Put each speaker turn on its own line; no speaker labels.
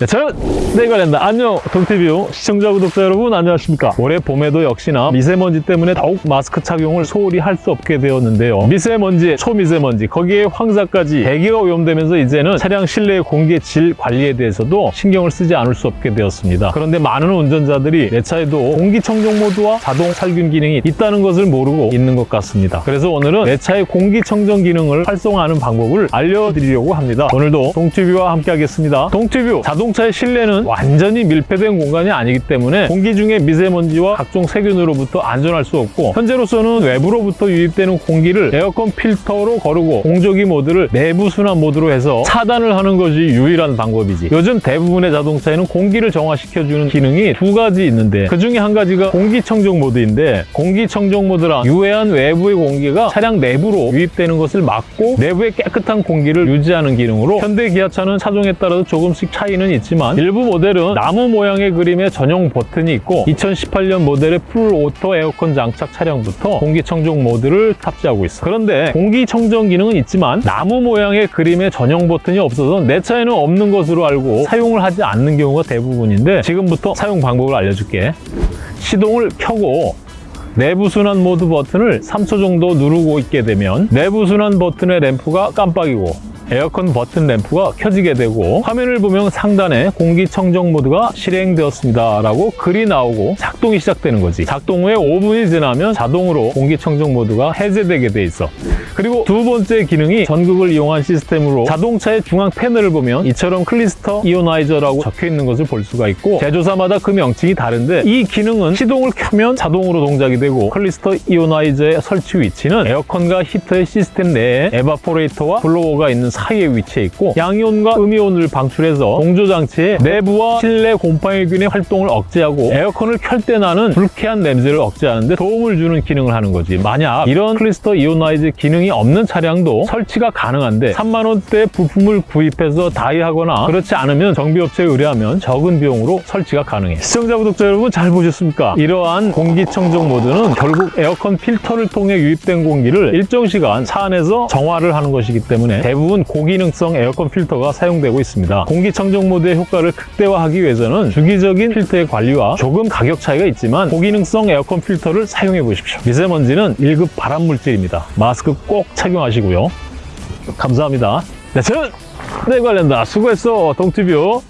네, 저는 내관련다 안녕 동티뷰 시청자 구독자 여러분 안녕하십니까? 올해 봄에도 역시나 미세먼지 때문에 더욱 마스크 착용을 소홀히 할 수 없게 되었는데요. 미세먼지, 초미세먼지 거기에 황사까지 대기가 오염되면서 이제는 차량 실내 공기 질 관리에 대해서도 신경을 쓰지 않을 수 없게 되었습니다. 그런데 많은 운전자들이 내 차에도 공기청정 모드와 자동 살균 기능이 있다는 것을 모르고 있는 것 같습니다. 그래서 오늘은 내 차의 공기청정 기능을 활성화하는 방법을 알려드리려고 합니다. 오늘도 동티뷰와 함께 하겠습니다. 동티뷰 자동 차의 실내는 완전히 밀폐된 공간이 아니기 때문에 공기 중에 미세먼지와 각종 세균으로부터 안전할 수 없고 현재로서는 외부로부터 유입되는 공기를 에어컨 필터로 거르고 공조기 모드를 내부 순환 모드로 해서 차단을 하는 것이 유일한 방법이지. 요즘 대부분의 자동차에는 공기를 정화시켜주는 기능이 두 가지 있는데 그 중에 한 가지가 공기청정 모드인데 공기청정 모드란 유해한 외부의 공기가 차량 내부로 유입되는 것을 막고 내부의 깨끗한 공기를 유지하는 기능으로 현대 기아차는 차종에 따라서 조금씩 차이는 있지만 일부 모델은 나무 모양의 그림의 전용 버튼이 있고 2018년 모델의 full auto 에어컨 장착 차량부터 공기청정 모드를 탑재하고 있어. 그런데 공기청정 기능은 있지만 나무 모양의 그림의 전용 버튼이 없어서 내 차에는 없는 것으로 알고 사용을 하지 않는 경우가 대부분인데 지금부터 사용 방법을 알려줄게. 시동을 켜고 내부 순환 모드 버튼을 3초 정도 누르고 있게 되면 내부 순환 버튼의 램프가 깜빡이고 에어컨 버튼 램프가 켜지게 되고 화면을 보면 상단에 공기청정 모드가 실행되었습니다. 라고 글이 나오고 작동이 시작되는 거지. 작동 후에 5분이 지나면 자동으로 공기청정 모드가 해제되게 돼 있어. 그리고 두 번째 기능이 전극을 이용한 시스템으로 자동차의 중앙 패널을 보면 이처럼 cluster ionizer라고 적혀 있는 것을 볼 수가 있고 제조사마다 그 명칭이 다른데 이 기능은 시동을 켜면 자동으로 동작이 되고 cluster ionizer의 설치 위치는 에어컨과 히터의 시스템 내에 evaporator와 blower가 있는 사이에 위치해 있고 양이온과 음이온을 방출해서 공조장치의 내부와 실내 곰팡이균의 활동을 억제하고 에어컨을 켤 때 나는 불쾌한 냄새를 억제하는 데 도움을 주는 기능을 하는 거지 만약 이런 cluster ionizer 기능이 없는 차량도 설치가 가능한데 3만 원대 부품을 구입해서 DIY하거나 그렇지 않으면 정비업체에 의뢰하면 적은 비용으로 설치가 가능해 시청자 구독자 여러분 잘 보셨습니까? 이러한 공기청정 모드는 결국 에어컨 필터를 통해 유입된 공기를 일정 시간 차 안에서 정화를 하는 것이기 때문에 대부분 고기능성 에어컨 필터가 사용되고 있습니다. 공기청정 모드의 효과를 극대화하기 위해서는 주기적인 필터의 관리와 조금 가격 차이가 있지만 고기능성 에어컨 필터를 사용해 보십시오. 미세먼지는 1급 발암물질입니다. 마스크 꼭 착용하시고요. 감사합니다. 네, 저는 네 관련다. 수고했어, 동티뷰.